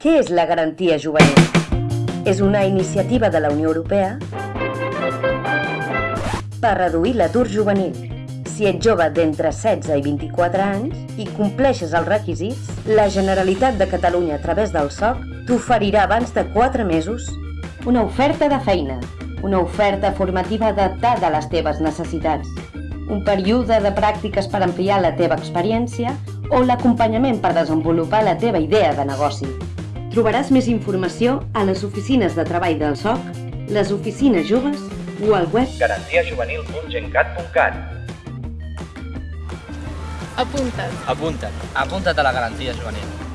Què és la garantia juvenil? És una iniciativa de la Unió Europea per reduir l'atur juvenil. Si ets jove d'entre 16 i 24 anys i compleixes els requisits, la Generalitat de Catalunya a través del SOC t'oferirà abans de 4 mesos una oferta de feina, una oferta formativa adaptada a les teves necessitats, un període de pràctiques per ampliar la teva experiència o l'acompanyament per desenvolupar la teva idea de negoci. Trobaràs més informació a les oficines de treball del SOC, les oficines joves o al web garantiajuvenil.gencat.cat Apunta't. Apunta't. Apunta't a la garantia juvenil.